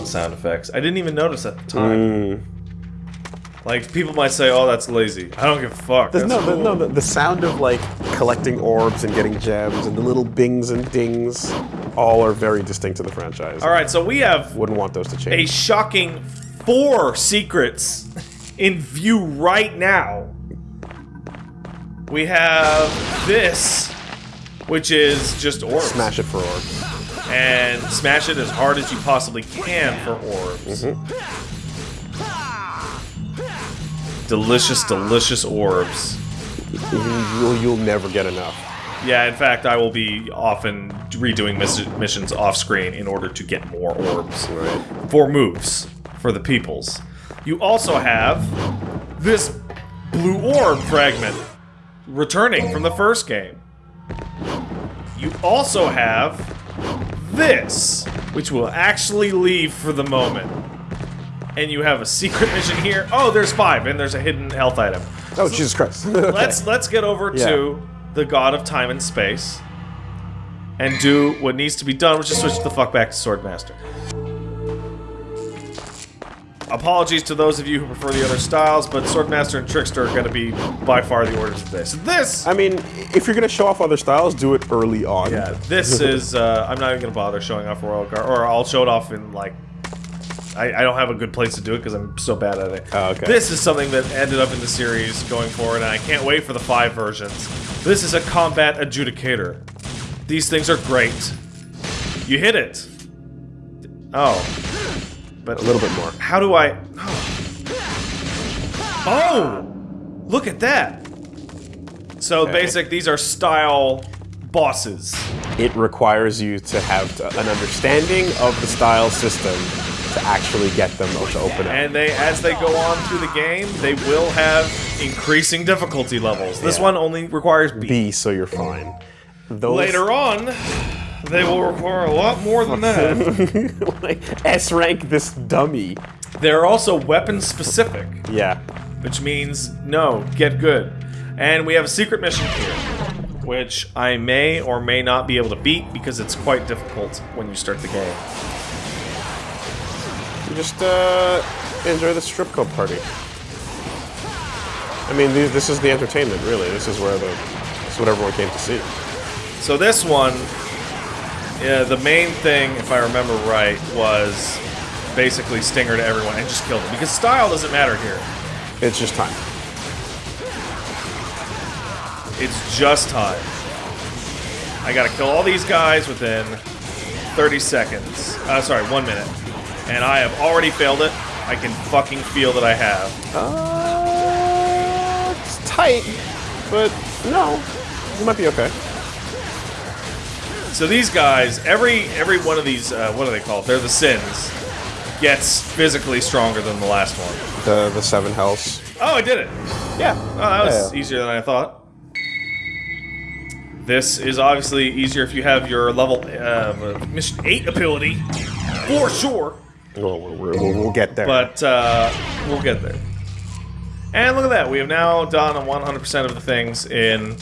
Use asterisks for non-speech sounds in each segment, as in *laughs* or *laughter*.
1 sound effects. I didn't even notice at the time. Mm. Like, people might say, oh, that's lazy. I don't give a fuck. There's no, the, cool. no, the, the sound of like collecting orbs and getting gems and the little bings and dings, all are very distinct to the franchise. All right, so we have Wouldn't want those to change. a shocking four secrets in view right now. We have this, which is just orbs. Smash it for orbs. And smash it as hard as you possibly can for orbs. Mm-hmm. Delicious, delicious orbs. You'll, you'll never get enough. Yeah, in fact, I will be often redoing miss missions off screen in order to get more orbs Right. for moves for the peoples. You also have this blue orb fragment returning from the first game. You also have this, which will actually leave for the moment. And you have a secret mission here. Oh, there's five, and there's a hidden health item. Oh, Jesus Christ. *laughs* Let's let's get over Yeah. to the god of time and space and do what needs to be done, which is switch the fuck back to Swordmaster. Apologies to those of you who prefer the other styles, but Swordmaster and Trickster are going to be by far the orders of this. this, I mean, if you're gonna show off other styles, do it early on. yeah, this *laughs* is. Uh, I'm not even going to bother showing off Royal Guard, or I'll show it off in like. I, I don't have a good place to do it because I'm so bad at it. Oh, okay. This is something that ended up in the series going forward, and I can't wait for the five versions. This is a combat adjudicator. These things are great. You hit it. Oh. But A little bit more. how do I... Oh. oh! Look at that! So Okay. basic, these are style bosses. It requires you to have an understanding of the style system to actually get them to open up. And they, as they go on through the game, they will have increasing difficulty levels. This Yeah. one only requires B. B, so you're fine. Those Later on, they will require a lot more than that. *laughs* like S rank this dummy. They're also weapon specific, Yeah. which means no, get good. And we have a secret mission here, which I may or may not be able to beat because it's quite difficult when you start the game. You just uh, enjoy the strip club party. I mean, th- this is the entertainment, really. This is where the this is what everyone came to see. So this one, yeah, the main thing, if I remember right, was basically Stinger to everyone and just kill them. Because style doesn't matter here. It's just time. It's just time. I gotta kill all these guys within 30 seconds. Uh, sorry, one minute. And I have already failed it. I can fucking feel that I have. Uh, it's tight, but no, you might be okay. So these guys, every every one of these, uh, what are they called? They're the sins. Gets physically stronger than the last one. The the seven hells. Oh, I did it. Yeah. Oh, that was Yeah. easier than I thought. This is obviously easier if you have your level uh, mission eight ability, for sure. We'll, we'll, we'll, get there. But uh, we'll get there. And look at that, we have now done 100% of the things in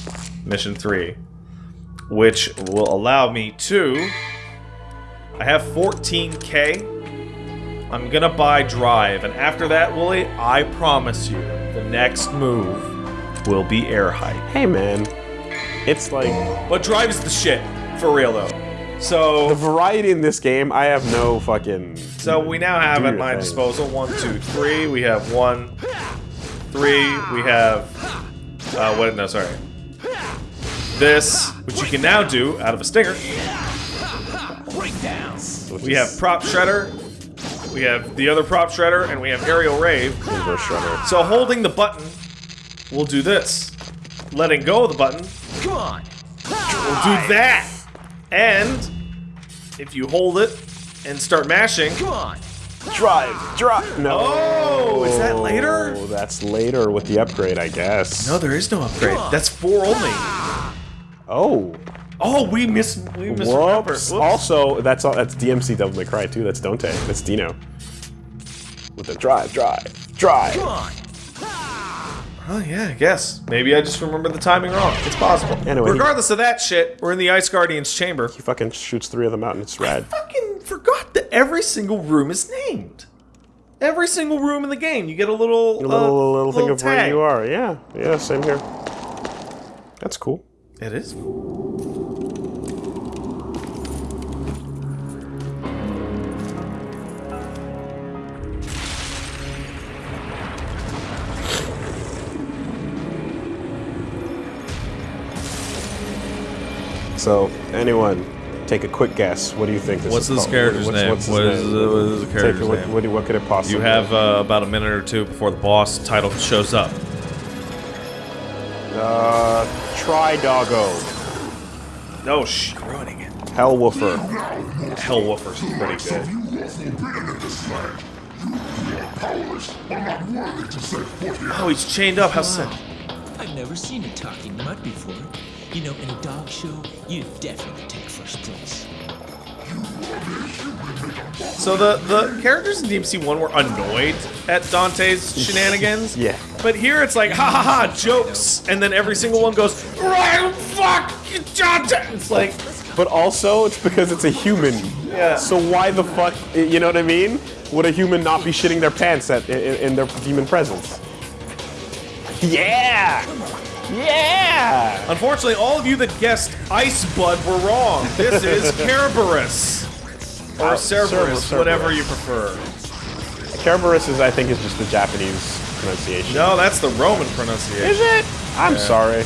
mission three, which will allow me to. I have 14k. I'm gonna buy drive, and after that, Wooly, I promise you, the next move will be air hike. hey, man, it's like But drive is the shit, for real though. So... The variety in this game. I have no fucking. so we now have at my thing. disposal one, two, three. We have one, three. We have, uh, what? No, sorry. This, which you can now do out of a stinger. We have prop shredder. We have the other prop shredder, and we have aerial rave. Inverse shredder. So holding the button will do this. Letting go of the button Come on. will do that. And if you hold it and start mashing, Come on. Drive, drive. No. Oh, is that later? Oh, That's later with the upgrade, I guess. no, there is no upgrade. That's four only. Oh. Oh, we miss we misremembered. Whoops. Whoops. Also, that's all. That's DMC Devil May Cry too. That's Dante. That's Dino. With the drive, drive, drive. Come on. Oh yeah, I guess. Maybe I just remember the timing wrong. It's possible. Anyway, he- regardless of that shit, we're in the Ice Guardian's chamber. He fucking shoots three of them out and it's rad. Fucking forgot that every single room is named. Every single room in the game, you get a little A little, uh, little thing of where you are. Yeah, yeah, same here. That's cool. It is. So, anyone, take a quick guess. What do you think this What's is this called? character's what's, name? What's his What is name? the- what is the Take character's a- what, name? What, what could it possibly You have uh, about a minute or two before the boss title shows up. Uh, Try Doggo. Oh shit, ruining it. Hellwoofer. Hellwoofer's pretty good. Oh, he's chained up. How sick. I've never seen a talking mud before. You know, in a dog show, you definitely take first place. So the the characters in DMC one were annoyed at Dante's *laughs* shenanigans. Yeah. But here it's like ha ha ha jokes, and then every single one goes right fuck Dante. It's like But also, it's because it's a human. Yeah. So why the fuck, you know what I mean? Would a human not be shitting their pants at in, in their demon presence? Yeah! Yeah! unfortunately all of you that guessed Ice Bud were wrong. This is *laughs* Kerberos. Or Uh, Cerberus, Cerber- whatever you prefer. Kerberos is, I think, is just the Japanese pronunciation. No, that's the Roman pronunciation. Is it? I'm sorry.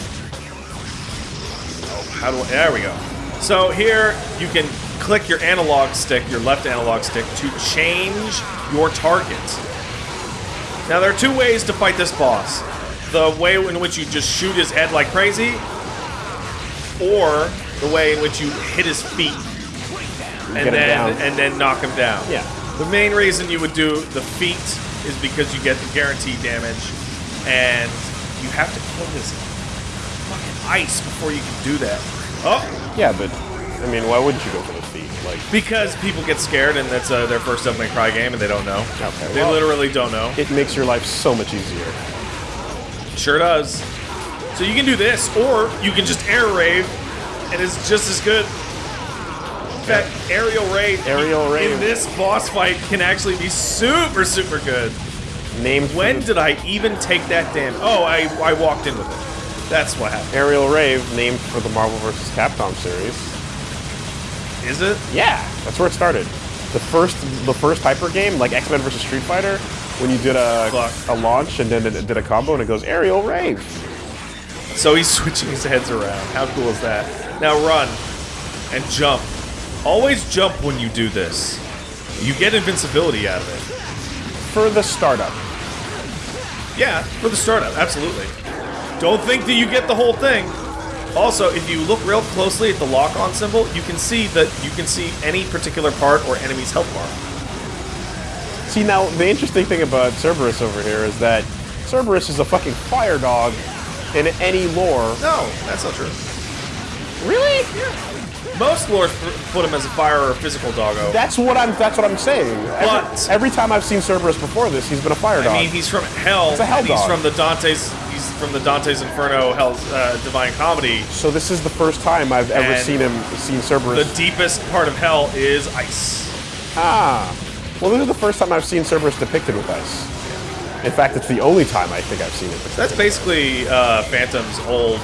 Oh, How do I, there we go. So here you can click your analog stick, your left analog stick, to change your target. Now there are two ways to fight this boss. The way in which you just shoot his head like crazy, or the way in which you hit his feet and then and then knock him down. Yeah. The main reason you would do the feet is because you get the guaranteed damage, and you have to kill his fucking ice before you can do that. Oh, Yeah, but, I mean, why wouldn't you go for the feet? Like, because people get scared and that's uh, their first Devil May Cry game and they don't know. Okay, They well- literally don't know. it makes your life so much easier. Sure does. So you can do this, or you can just air rave, and it's just as good. Fact, aerial rave, Aerial rave. in this boss fight can actually be super, super good. Named When did I even take that damn? Oh, I I walked in with it. That's what happened. Aerial Rave, named for the Marvel vs. Capcom series. Is it? Yeah, that's where it started. The first, the first Hyper game, like X Men vs. Street Fighter, when you did a Fuck. a launch and then it did a combo and it goes Aerial Rave. So he's *laughs* switching his heads around. How cool is that? Now run and jump. Always jump when you do this. You get invincibility out of it. For the startup. Yeah, for the startup, absolutely. Don't think that you get the whole thing. Also, if you look real closely at the lock-on symbol, you can see that you can see any particular part or enemy's health bar. See now, the interesting thing about Cerberus over here is that Cerberus is a fucking fire dog in any lore. No, that's not true. Really? Most lores put him as a fire or physical doggo. That's what I'm. That's what I'm saying. Every, But- every time I've seen Cerberus before this, he's been a fire dog. I mean, he's from Hell. It's a hell and he's from the Dante's. He's from the Dante's Inferno, Hell's uh, Divine Comedy. so this is the first time I've ever seen him seen Cerberus. The deepest part of Hell is ice. ah, well, this is the first time I've seen Cerberus depicted with ice. In fact, it's the only time I think I've seen it. Depicted. That's basically uh, Phantom's old.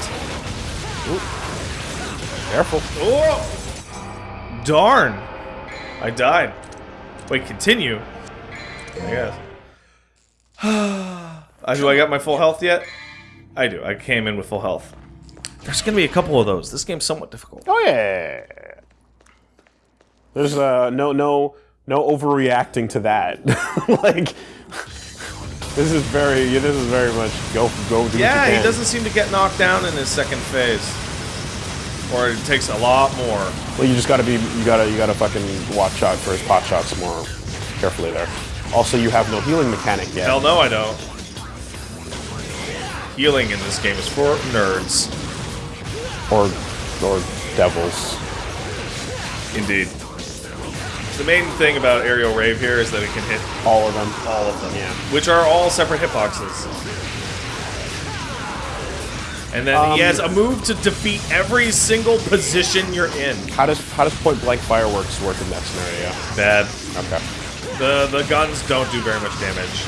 Careful. Oh, darn! I died. Wait, continue. I guess. *sighs* Do I got my full health yet? I do. I came in with full health. There's gonna be a couple of those. This game's somewhat difficult. Oh yeah. There's uh no no no overreacting to that. *laughs* like this is very this is very much go go do what you Yeah, he doesn't seem to get knocked down in his second phase. Or it takes a lot more. Well, you just gotta be you gotta you gotta fucking watch out for his pot shots more carefully there. Also, you have no healing mechanic yet. Hell no, I don't. Healing in this game is for nerds. Or or devils. Indeed. The main thing about Aerial Rave here is that it can hit All of them. all of them. Yeah. Which are all separate hitboxes. And then he Um, has a move to defeat every single position you're in. How does how does point blank fireworks work in that scenario? Bad. Okay. The the guns don't do very much damage.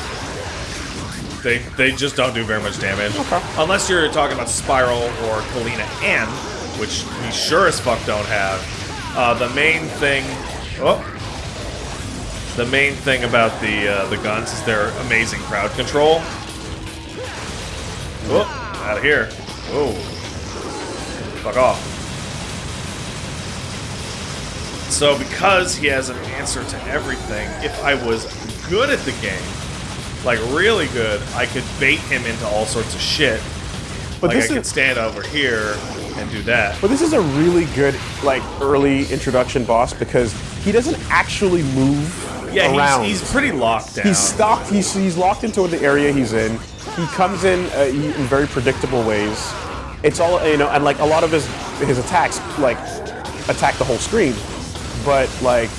They they just don't do very much damage. Okay. Unless you're talking about Spiral or Kalina Ann, which we sure as fuck don't have. Uh, the main thing oh the main thing about the uh, the guns is their amazing crowd control. Oh, out of here. Oh. Fuck off. So because he has an answer to everything, if I was good at the game, like really good, I could bait him into all sorts of shit. But like I this could is stand over here and do that. but this is a really good like early introduction boss because he doesn't actually move Yeah, around. he's, he's pretty locked down. He's stuck. He's, he's locked into the area he's in. He comes in uh, in very predictable ways. It's all you know, and like a lot of his his attacks like attack the whole screen. But like,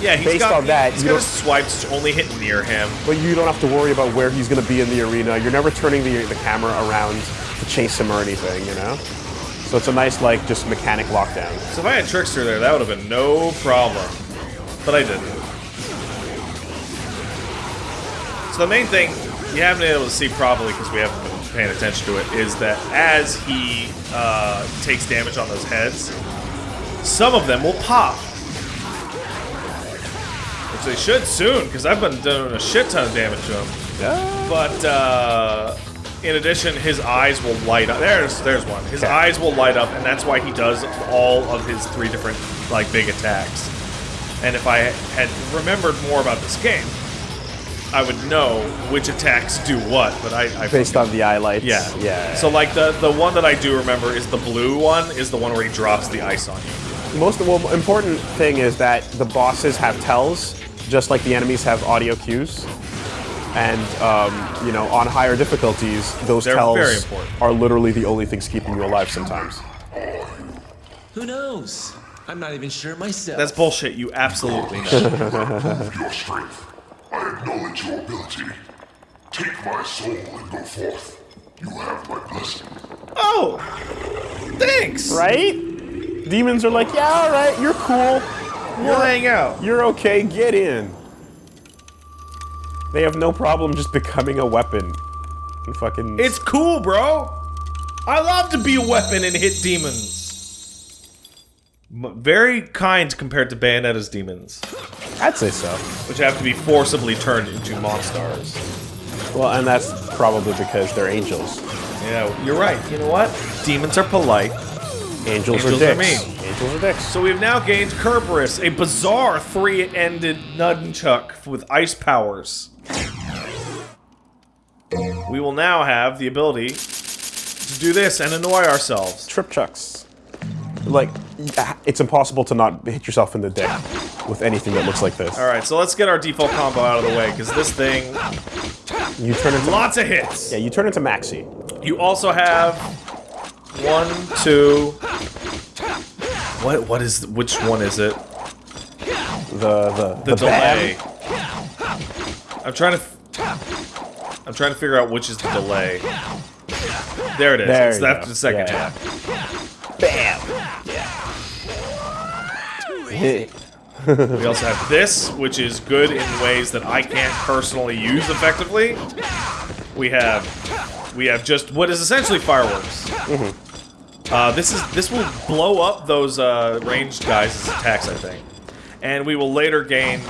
yeah, he's based got, on that, he's you got swipes only hitting near him. but you don't have to worry about where he's going to be in the arena. You're never turning the the camera around to chase him or anything. You know. So it's a nice like just mechanic lockdown. So if I had Trickster there, that would have been no problem. But I didn't. So the main thing you haven't been able to see properly because we haven't been paying attention to it is that as he uh, takes damage on those heads, some of them will pop. Which they should soon because I've been doing a shit ton of damage to him. Yeah. But uh, in addition, his eyes will light up. There's there's one. His Okay. eyes will light up, and that's why he does all of his three different like big attacks. And if I had remembered more about this game, I would know which attacks do what. But I, I Based on the eye lights. yeah Yeah. So like the the one that I do remember is the blue one is the one where he drops the ice on you. most well, important thing is that the bosses have tells, just like the enemies have audio cues. And um, you know, on higher difficulties, those They're tells very are literally the only things keeping you alive sometimes. Who knows? I'm not even sure myself. That's bullshit. You absolutely *laughs* know. Prove your strength. I acknowledge your ability. Take my soul and go forth. You have my blessing. oh, thanks. Right? Demons are like, yeah, all right, you're cool, We'll hang out. you're okay, get in. They have no problem just becoming a weapon. And fucking. It's cool, bro. I love to be a weapon and hit demons. Very kind compared to Bayonetta's demons, I'd say so. which have to be forcibly turned into monsters. Well, and that's probably because they're angels. Yeah, you're right. You know what? Demons are polite. Angels, Angels are are dicks. mean. Angels are dicks. So we've now gained Kerberos, a bizarre three-ended nunchuck with ice powers. We will now have the ability to do this and annoy ourselves. trip chucks. Like, it's impossible to not hit yourself in the dick with anything that looks like this. All right, so let's get our default combo out of the way because this thing, You turn into lots of hits. yeah, you turn into Maxi. You also have one, two. What? What is? Which one is it? The the The, delay. bam. I'm trying to. I'm trying to figure out which is the delay. There it is. There it's that go. the second Yeah, half. Bam. *laughs* We also have this, which is good in ways that I can't personally use effectively. We have we have just what is essentially fireworks. Mm-hmm. Uh, this is this will blow up those uh, ranged guys' attacks, I think, and we will later gain.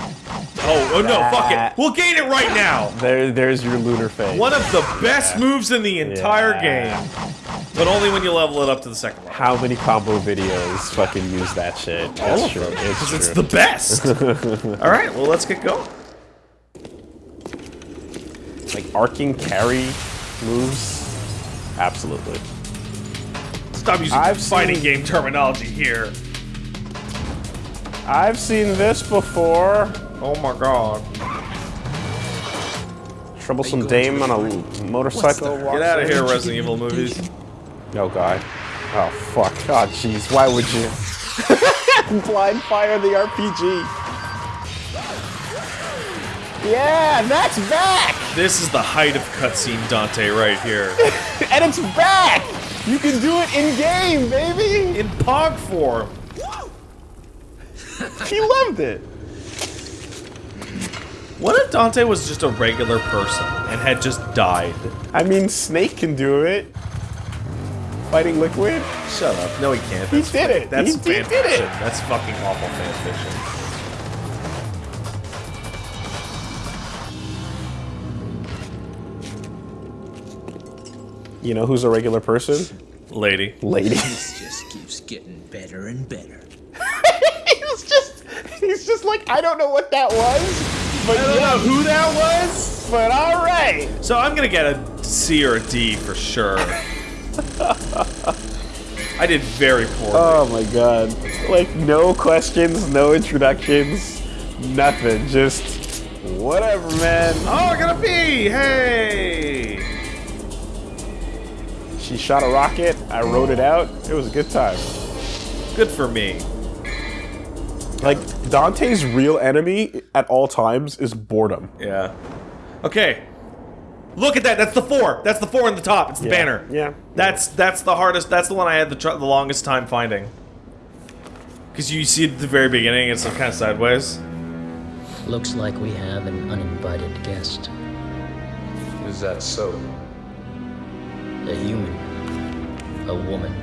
Oh, oh no! Fuck it! We'll gain it right now. there, there's your lunar phase. One of the best moves in the entire Yeah. game, but only when you level it up to the second level. How many combo videos fucking use that shit? That's All of true. them, It's because true. it's the best. *laughs* All right, well let's get going. like arcing carry moves. Absolutely. Stop using I've fighting seen- game terminology here. I've seen this before. Oh my god. Troublesome dame on a motorcycle. Get out of here, Resident Evil movies. Oh god. Oh fuck. Oh jeez. Why would you? *laughs* Blind fire the RPG. Yeah, that's back, This is the height of cutscene Dante right here. *laughs* and it's back. You can do it in game, baby. In Pog form. He loved it. What if Dante was just a regular person and had just died? I mean, Snake can do it. Fighting Liquid. Shut up. No, he can't. He did it. That's He- he fan did it. That's fucking awful fan fiction. You know who's a regular person? Lady. Lady. This just keeps getting better and better. *laughs* he's just, he's just like, I don't know what that was, but I don't know who that was. but all right. So I'm gonna get a C or a D for sure. *laughs* I did very poorly. Oh my god. Like, no questions, no introductions, nothing. Just whatever, man. oh, I gotta pee! Hey! She shot a rocket, I rode it out. It was a good time. Good for me. Like, Dante's real enemy at all times is boredom. Yeah. Okay. Look at that. That's the four. That's the four in the top. It's the Yeah. banner. Yeah. That's that's the hardest. That's the one I had the, tr- the longest time finding. Because you see at the very beginning, it's kind of sideways. Looks like we have an uninvited guest. Is that so? A human. A woman.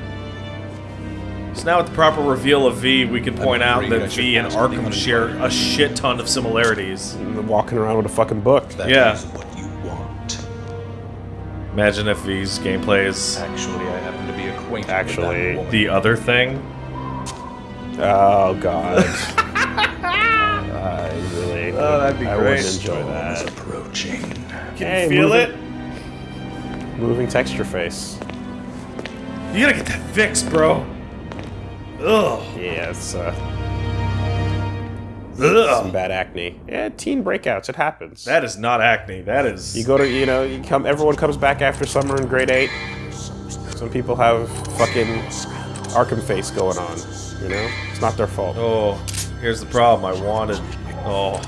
So now with the proper reveal of V, we can point out that V and ask what the Arkham share a shit ton of similarities. Walking around with a fucking book. That Yeah. Imagine if these gameplays. Actually, I happen to be acquainted Actually, with that the other thing. Oh god. *laughs* I really. Oh, that'd be I great. wouldn't enjoy Storm that. approaching. Can Hey, you feel moving- it? Moving texture face. You gotta get that fixed, bro. Ugh. Yeah, it's uh, some bad acne. Yeah, teen breakouts. It happens. That is not acne. That is. You go to, you know, you come. Everyone comes back after summer in grade eight. Some people have fucking Arkham face going on. You know, it's not their fault. Oh, here's the problem. I wanted. Oh.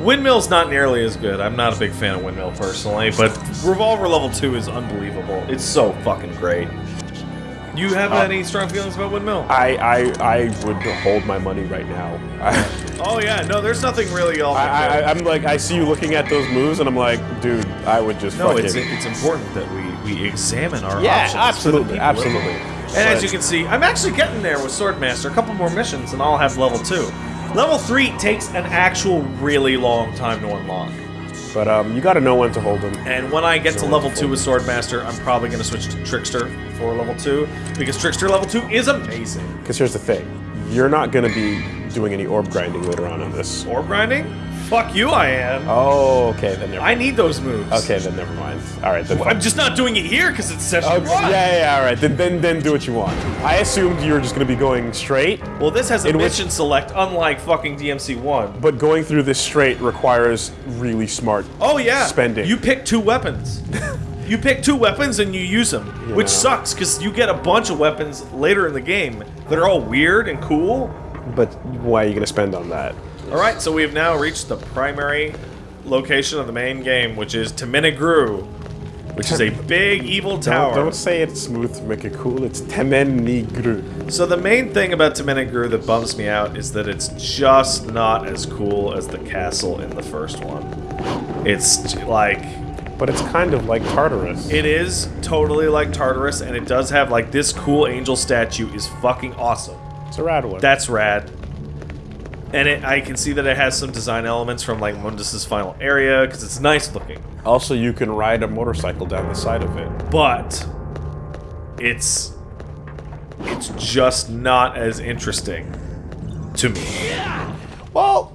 Windmill's not nearly as good. I'm not a big fan of Windmill personally, but Revolver Level 2 is unbelievable. It's so fucking great. You have um, any strong feelings about Windmill? I, I, I would hold my money right now. *laughs* Oh, yeah, no, there's nothing really all that I, I, I'm like, I see you looking at those moves, and I'm like, dude, I would just No, it's, it's important that we, we examine our yeah, options. absolutely, absolutely. And as you can see, I'm actually getting there with Swordmaster. A couple more missions, and I'll have level 2. Level 3 takes an actual really long time to unlock. But um, you got to know when to hold them. And when I get to level 2 with Swordmaster, I'm probably going to switch to Trickster for level 2, because Trickster level 2 is amazing. Because here's the thing, you're not gonna be doing any orb grinding later on in this. Orb grinding? Fuck you, I am. Oh, okay, then never. I need those moves. Okay, then never mind. All right, then. I'm just not doing it here because it's session Okay, one. yeah, yeah, yeah, all right. Then, then, then do what you want. I assumed you were just gonna be going straight, Well, this has a In which- mission select, unlike fucking DMC1. but going through this straight requires really smart. Oh yeah, Spending. You pick two weapons. *laughs* you pick two weapons and you use them, which sucks because you get a bunch of weapons later in the game that are all weird and cool. But why are you gonna spend on that? All right, so we have now reached the primary location of the main game, which is Temen-ni-gru, which is a *laughs* big evil tower. Don't, don't say it's smooth to make it cool. It's Temen Nigru. So the main thing about Temen-ni-gru that bums me out is that it's just not as cool as the castle in the first one. It's like But it's kind of like Tartarus. it is totally like Tartarus, and it does have like this cool angel statue is fucking awesome. It's a rad one. That's rad. And it, I can see that it has some design elements from like Mundus's final area because it's nice looking, also, you can ride a motorcycle down the side of it. but it's it's just not as interesting to me. Well,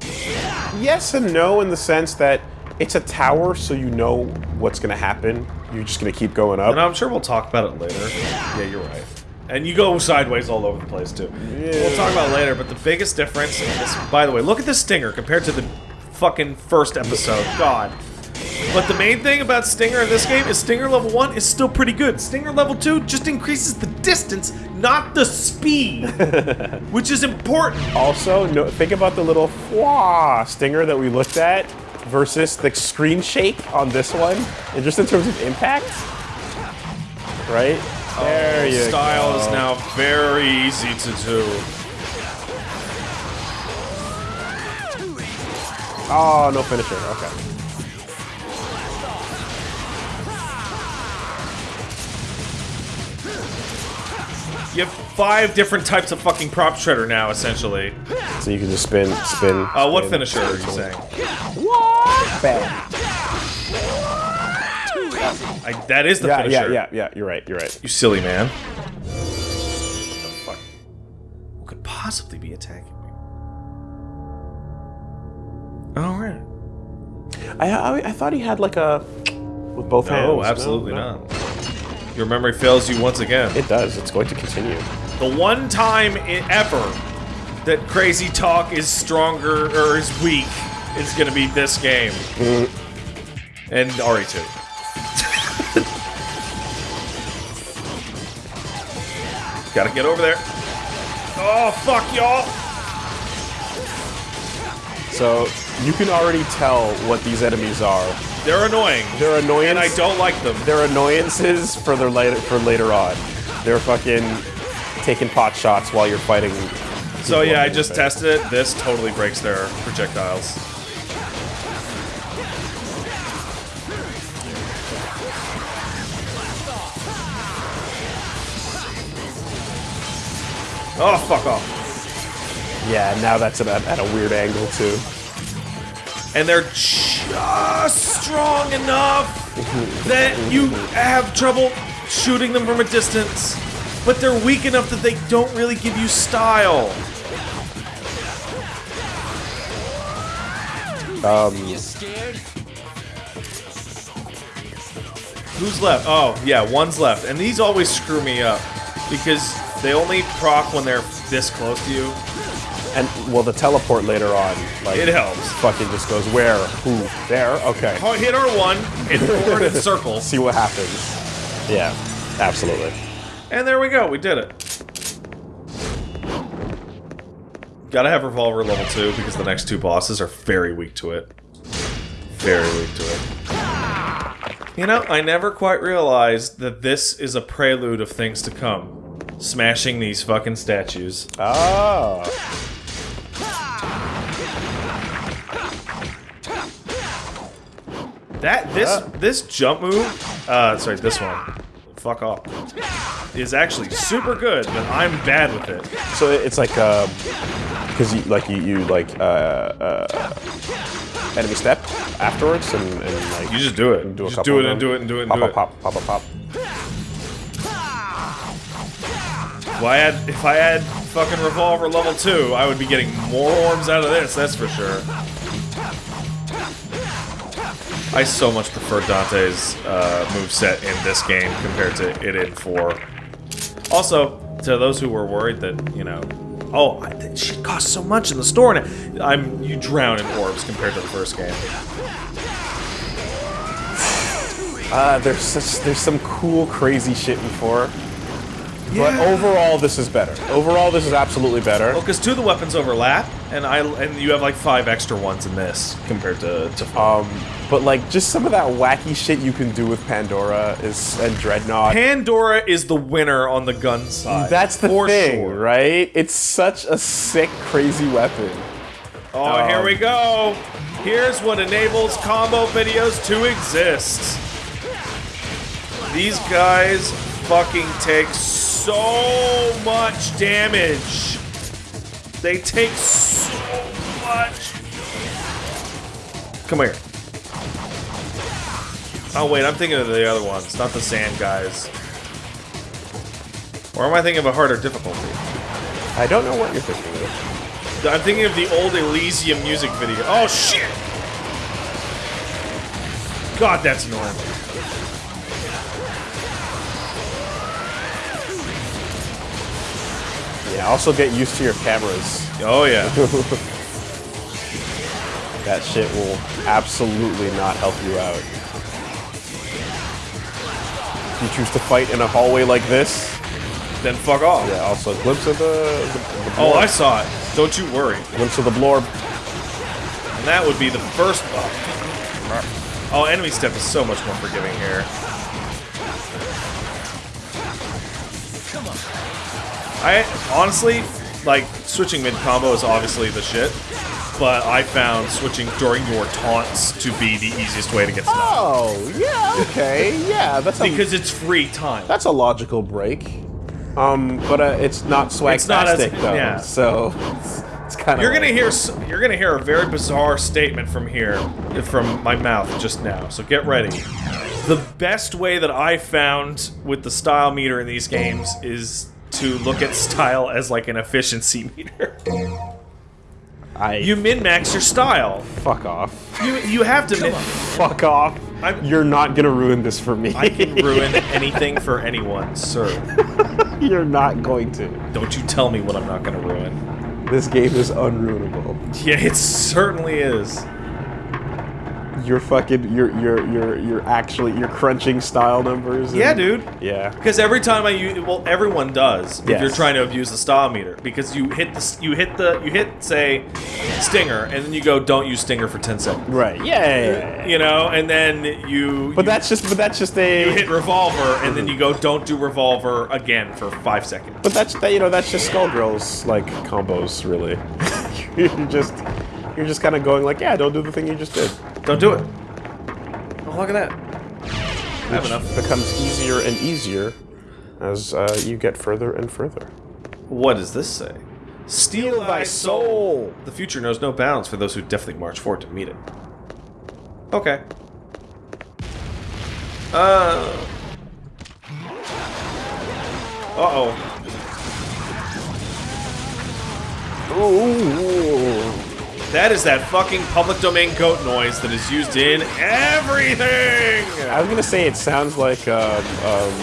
yes and no in the sense that it's a tower, so you know what's gonna happen. You're just gonna keep going up. And I'm sure we'll talk about it later. Yeah, you're right. And you go sideways all over the place too. Yeah. We'll talk about it later, but the biggest difference this by the way, look at this stinger compared to the fucking first episode. God. But the main thing about Stinger in this game is Stinger level 1 is still pretty good. Stinger level 2 just increases the distance, not the speed. *laughs* which is important. Also, no, think about the little fwa stinger that we looked at versus the screen shake on this one, and just in terms of impact, right? There you Style go. is now very easy to do. Oh, no finisher. Okay. You have five different types of fucking prop shredder now, essentially. So you can just spin, spin. Uh, what spin, finisher are you spin. saying? Bam. I, that is the Yeah, finisher. yeah, yeah, yeah. You're right. You're right. You silly man. What the fuck? Who could possibly be attacking me? Alright. I, I, I thought he had like a with both hands. No, absolutely No, no. not. Your memory fails you once again. It does. It's going to continue. The one time i ever that Crazy Talk is stronger or is weak is going to be this game. Mm. and E RE2. Gotta get over there. Oh, fuck, y'all! So you can already tell what these enemies are. They're annoying. They're annoying. and I don't like them. They're annoyances for their later for later on. They're fucking taking pot shots while you're fighting. So yeah, I just tested it. This totally breaks their projectiles. Oh, fuck off. Yeah, now that's at a, at a weird angle too. And they're just strong enough that you have trouble shooting them from a distance. But they're weak enough that they don't really give you style. Um. Who's left? Oh, yeah, one's left. And these always screw me up because they only proc when they're this close to you. And well, the teleport later on, like It helps. Fucking just goes where, who, there. Okay, Oh, Hit R1, hit forward and *laughs* circle. see what happens. Yeah, absolutely. And there we go, we did it. Gotta have Revolver level 2 because the next two bosses are very weak to it. Very weak to it. You know, I never quite realized that this is a prelude of things to come. Smashing these fucking statues. Oh, That this Yeah. this jump move, uh, sorry, this one, fuck off, is actually super good, but I'm bad with it. so it's like um, because you like you, you like uh, uh, enemy step afterwards and, and like You just do it. do a just couple do it and do it and do it and pop do pop it. pop pop pop pop. Well, I had if I had fucking revolver level two, I would be getting more orbs out of this. That's for sure. I so much prefer Dante's uh, moveset in this game compared to it in 4. Also, to those who were worried that, you know, oh, that shit costs so much in the store, and I'm you drown in orbs compared to the first game. Uh, *sighs* there's such there's some cool crazy shit in four. But overall, this is better. Overall, this is absolutely better. Well, because two of the weapons overlap, and I and you have like five extra ones in this compared to to four. Um, but like just some of that wacky shit you can do with Pandora is and Dreadnought. Pandora is the winner on the gun side. That's the for thing, sure. right? It's such a sick, crazy weapon. Oh, here Um, we go. Here's what enables combo videos to exist. These guys fucking take so much damage. They take so much. Come here. Oh wait, I'm thinking of the other ones, not the sand guys. Or am I thinking of a harder difficulty? I don't know what you're thinking of. I'm thinking of the old Elysium music video. Oh shit! God, that's annoying. Yeah, also get used to your cameras. Oh yeah. *laughs* That shit will absolutely not help you out. If you choose to fight in a hallway like this, then fuck off. yeah, also a glimpse of the, the, the Oh. I saw it. Don't you worry. glimpse of the blorb. And that would be the first. Oh, oh enemy step is so much more forgiving here. I honestly like switching mid combo is obviously the shit, but I found switching during your taunts to be the easiest way to get stunned Oh, yeah, okay, yeah, that's a, because it's free time. that's a logical break. Um, but uh, it's not swag It's not as- though, yeah. so it's, it's kind of You're gonna hear you're gonna hear a very bizarre statement from here, from my mouth just now. So get ready. The best way that I found with the style meter in these games is to look at style as like an efficiency *laughs* meter. I You min max your style. fuck off, You you have to min. *laughs* fuck off. I'm- You're not gonna ruin this for me. I can *laughs* ruin anything for anyone, sir. You're not going to. Don't you tell me what I'm not gonna ruin. This game is unruinable. Yeah, it certainly is. You're fucking. You're you're you're you're actually you're crunching style numbers. and- Yeah, dude. Yeah. Because every time I use, well, everyone does. If Yes. you're trying to abuse the style meter, because you hit the, you hit the, you hit say, stinger, and then you go, don't use stinger for ten seconds. Right. Yeah. You know, and then you. But you, that's just. But that's just a. you hit revolver, and then you go, mm-hmm. don't do revolver again for five seconds. But that's that. You know. That's just Skullgirls like combos, really. *laughs* you're just. You're just kind of going like, yeah, don't do the thing you just did. Don't do it. Oh, look at that. I have enough. Becomes easier and easier as uh, you get further and further. What does this say? Steal thy soul. The future knows no bounds for those who definitely march forward to meet it. Okay. Uh. Uh oh. oh. That is that fucking public domain goat noise that is used in everything. I was gonna say it sounds like um, um,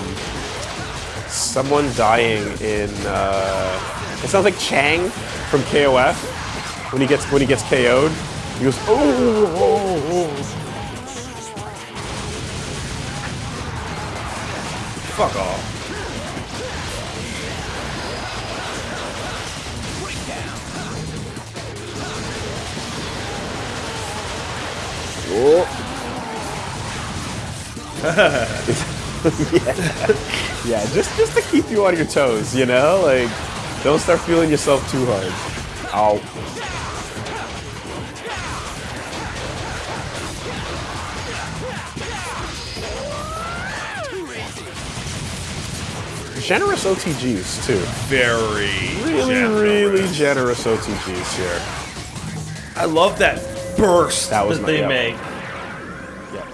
someone dying in. Uh, it sounds like Chang from KOF when he gets when he gets KO'd. He goes, oh, oh, oh. Fuck off. *laughs* Yeah, just just to keep you on your toes, you know, like don't start feeling yourself too hard. Ow. Generous OTGs too. Very Really, generous. really generous OTGs here. I love that burst That was that my- they yeah. make.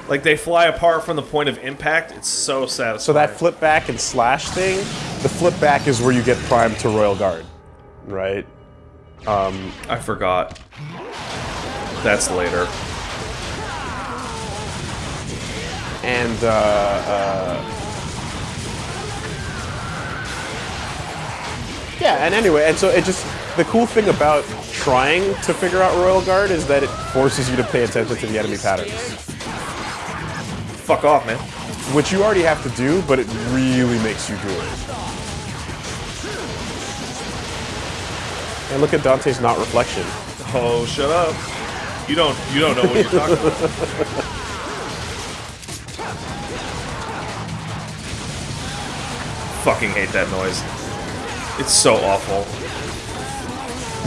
Like they fly apart from the point of impact. It's so satisfying. So that flip back and slash thing, the flip back is where you get primed to Royal Guard, right? Um, I forgot. That's later. And uh, uh, yeah, and anyway, and so it just the cool thing about trying to figure out Royal Guard is that it forces you to pay attention to the enemy patterns, Fuck off, man. which you already have to do, but it really makes you do it. And look at Dante's not reflection. Oh, shut up. You don't. You don't know what you're talking about. *laughs* Fucking hate that noise. It's so awful.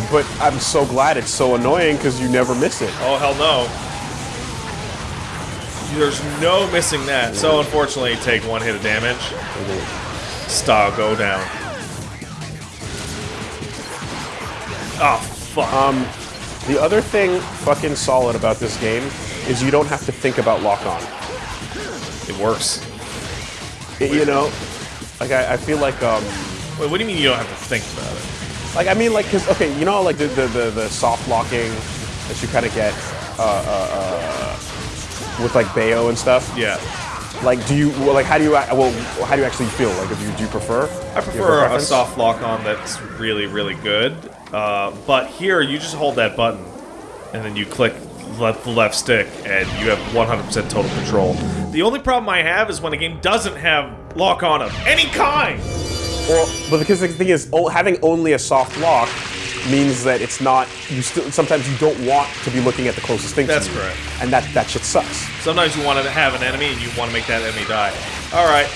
But I'm so glad it's so annoying because you never miss it. Oh hell no. There's no missing that. So unfortunately, take one hit of damage. Style go down. Oh fuck. Um, the other thing fucking solid about this game is you don't have to think about lock on. it works. It- you know, like I, I feel like um, Wait, what do you mean you don't have to think about it? like I mean like because okay, you know like the the, the, the soft locking that you kind of get uh, uh, uh, with like Bayo and stuff. Yeah. Like, do you well, like how do you well how do you actually feel? Like, if you do you prefer? I Do you have prefer a preference? soft lock on that's really, really good. Uh, but here, you just hold that button, and then you click left, the left stick, and you have 100% total control. The only problem I have is when a game doesn't have lock on of any kind. Well, but because the thing is, having only a soft lock means that it's not. You still sometimes you don't want to be looking at the closest thing. That's correct. And that that shit sucks. Sometimes you want to have an enemy, and you want to make that enemy die. All right.